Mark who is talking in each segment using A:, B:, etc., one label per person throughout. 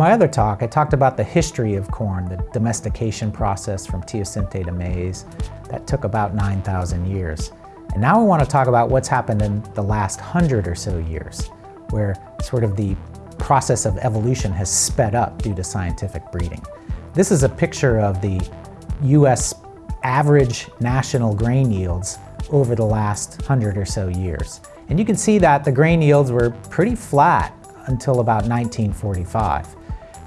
A: my other talk, I talked about the history of corn, the domestication process from teosinte to maize. That took about 9,000 years. And now I want to talk about what's happened in the last hundred or so years, where sort of the process of evolution has sped up due to scientific breeding. This is a picture of the US average national grain yields over the last hundred or so years. And you can see that the grain yields were pretty flat until about 1945.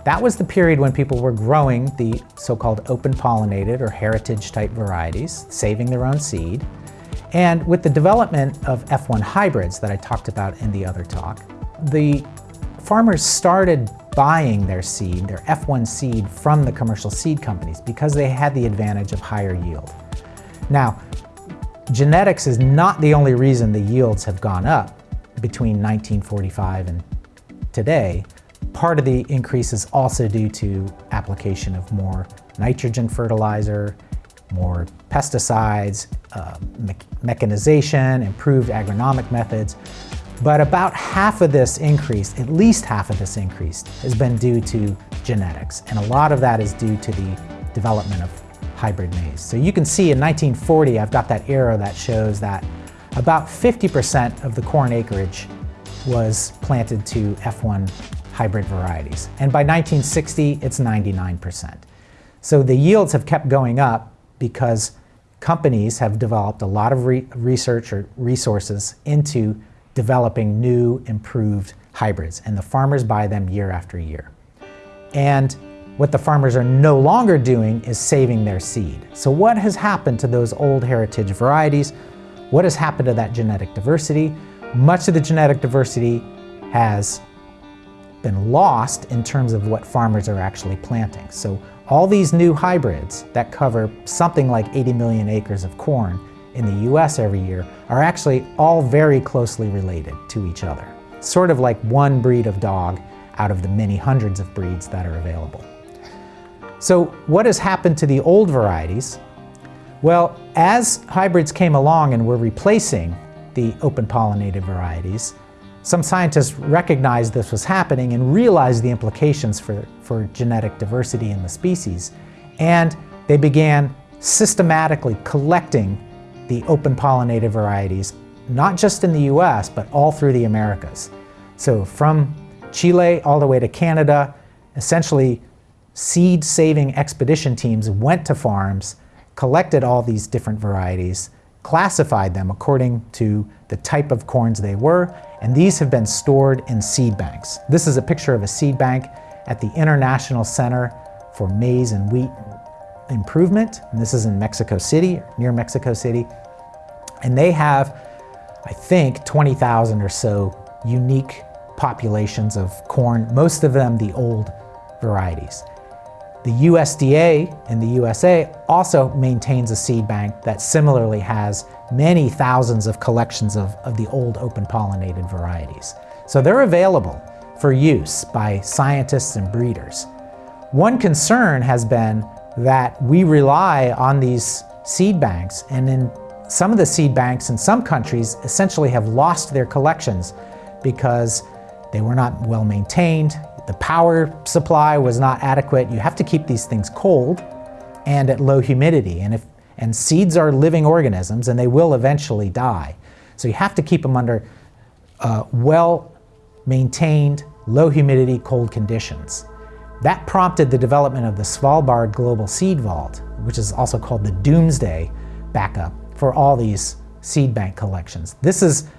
A: That was the period when people were growing the so-called open pollinated or heritage type varieties, saving their own seed. And with the development of F1 hybrids that I talked about in the other talk, the farmers started buying their seed, their F1 seed, from the commercial seed companies because they had the advantage of higher yield. Now, genetics is not the only reason the yields have gone up between 1945 and today. Part of the increase is also due to application of more nitrogen fertilizer, more pesticides, uh, me mechanization, improved agronomic methods. But about half of this increase, at least half of this increase, has been due to genetics. And a lot of that is due to the development of hybrid maize. So you can see in 1940, I've got that arrow that shows that about 50% of the corn acreage was planted to F1 hybrid varieties. And by 1960, it's 99%. So the yields have kept going up because companies have developed a lot of re research or resources into developing new, improved hybrids, and the farmers buy them year after year. And what the farmers are no longer doing is saving their seed. So what has happened to those old heritage varieties? What has happened to that genetic diversity? Much of the genetic diversity has been lost in terms of what farmers are actually planting. So all these new hybrids that cover something like 80 million acres of corn in the US every year are actually all very closely related to each other. Sort of like one breed of dog out of the many hundreds of breeds that are available. So what has happened to the old varieties? Well, as hybrids came along and were replacing the open pollinated varieties, some scientists recognized this was happening and realized the implications for, for genetic diversity in the species. And they began systematically collecting the open pollinated varieties, not just in the US, but all through the Americas. So from Chile all the way to Canada, essentially seed-saving expedition teams went to farms, collected all these different varieties, classified them according to the type of corns they were, and these have been stored in seed banks. This is a picture of a seed bank at the International Center for Maize and Wheat Improvement, and this is in Mexico City, near Mexico City. And they have, I think, 20,000 or so unique populations of corn, most of them the old varieties. The USDA in the USA also maintains a seed bank that similarly has many thousands of collections of, of the old open pollinated varieties. So they're available for use by scientists and breeders. One concern has been that we rely on these seed banks and in some of the seed banks in some countries essentially have lost their collections because they were not well maintained, the power supply was not adequate. You have to keep these things cold and at low humidity. And, if, and seeds are living organisms and they will eventually die. So you have to keep them under uh, well-maintained, low humidity, cold conditions. That prompted the development of the Svalbard Global Seed Vault, which is also called the Doomsday backup for all these seed bank collections. This is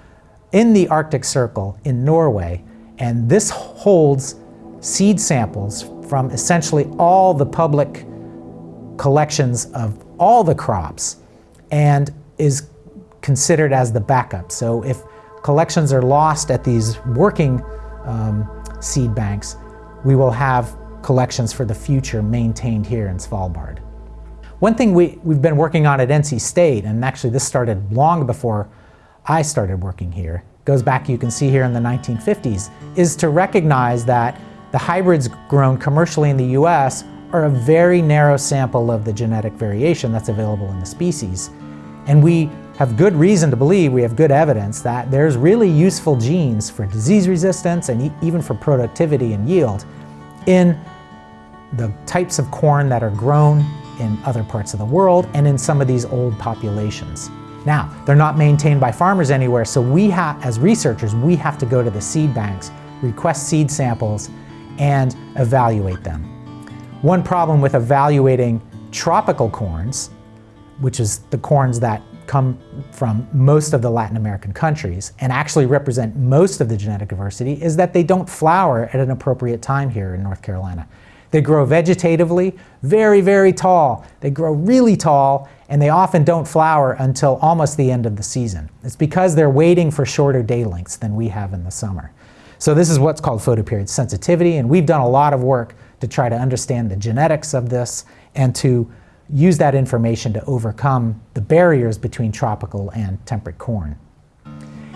A: in the Arctic Circle in Norway, and this holds seed samples from essentially all the public collections of all the crops and is considered as the backup. So if collections are lost at these working um, seed banks, we will have collections for the future maintained here in Svalbard. One thing we, we've been working on at NC State, and actually this started long before I started working here, goes back you can see here in the 1950s, is to recognize that the hybrids grown commercially in the US are a very narrow sample of the genetic variation that's available in the species. And we have good reason to believe, we have good evidence that there's really useful genes for disease resistance and e even for productivity and yield in the types of corn that are grown in other parts of the world and in some of these old populations. Now, they're not maintained by farmers anywhere, so we have, as researchers, we have to go to the seed banks, request seed samples, and evaluate them. One problem with evaluating tropical corns, which is the corns that come from most of the Latin American countries and actually represent most of the genetic diversity, is that they don't flower at an appropriate time here in North Carolina. They grow vegetatively, very, very tall. They grow really tall, and they often don't flower until almost the end of the season. It's because they're waiting for shorter day lengths than we have in the summer. So this is what's called photoperiod sensitivity, and we've done a lot of work to try to understand the genetics of this and to use that information to overcome the barriers between tropical and temperate corn.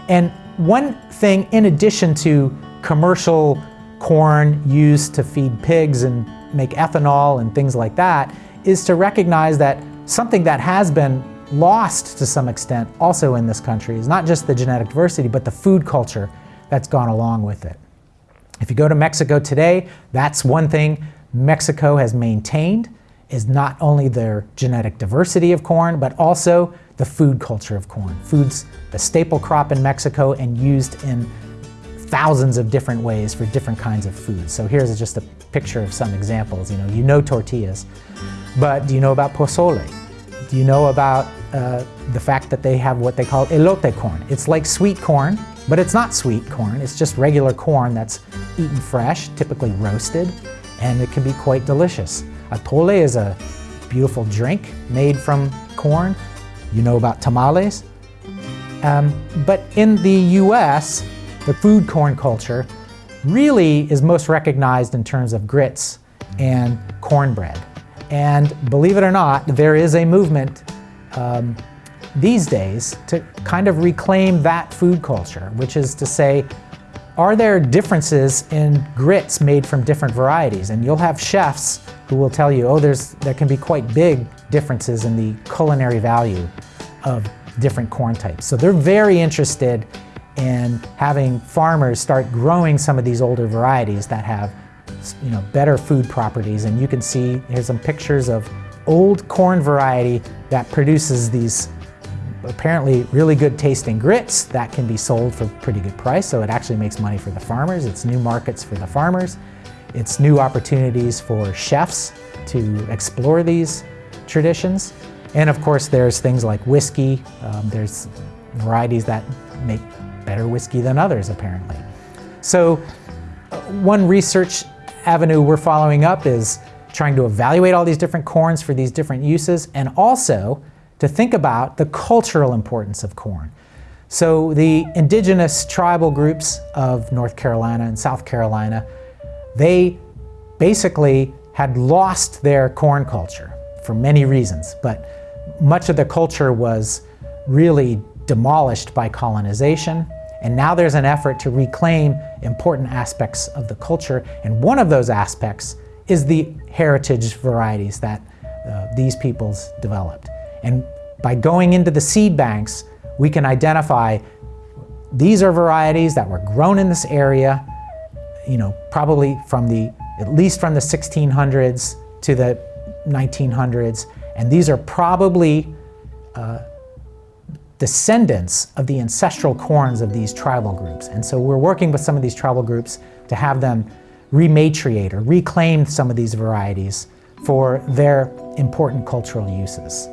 A: And one thing, in addition to commercial corn used to feed pigs and make ethanol and things like that, is to recognize that something that has been lost to some extent also in this country is not just the genetic diversity, but the food culture that's gone along with it. If you go to Mexico today, that's one thing Mexico has maintained is not only their genetic diversity of corn, but also the food culture of corn. Food's the staple crop in Mexico and used in thousands of different ways for different kinds of foods. So here's just a picture of some examples. You know, you know tortillas, but do you know about pozole? Do you know about uh, the fact that they have what they call elote corn? It's like sweet corn, but it's not sweet corn. It's just regular corn that's eaten fresh, typically roasted, and it can be quite delicious. Atole is a beautiful drink made from corn. You know about tamales. Um, but in the US, the food corn culture really is most recognized in terms of grits and cornbread. And believe it or not, there is a movement um, these days to kind of reclaim that food culture, which is to say, are there differences in grits made from different varieties? And you'll have chefs who will tell you, oh, there's, there can be quite big differences in the culinary value of different corn types. So they're very interested in having farmers start growing some of these older varieties that have you know, better food properties. And you can see, here's some pictures of old corn variety that produces these apparently really good tasting grits that can be sold for pretty good price. So it actually makes money for the farmers. It's new markets for the farmers. It's new opportunities for chefs to explore these traditions. And of course, there's things like whiskey. Um, there's varieties that make better whiskey than others, apparently. So one research avenue we're following up is trying to evaluate all these different corns for these different uses and also to think about the cultural importance of corn. So the indigenous tribal groups of North Carolina and South Carolina, they basically had lost their corn culture for many reasons, but much of the culture was really demolished by colonization. And now there's an effort to reclaim important aspects of the culture. And one of those aspects is the heritage varieties that uh, these peoples developed. And by going into the seed banks, we can identify these are varieties that were grown in this area, you know, probably from the, at least from the 1600s to the 1900s. And these are probably uh, descendants of the ancestral corns of these tribal groups. And so we're working with some of these tribal groups to have them rematriate or reclaim some of these varieties for their important cultural uses.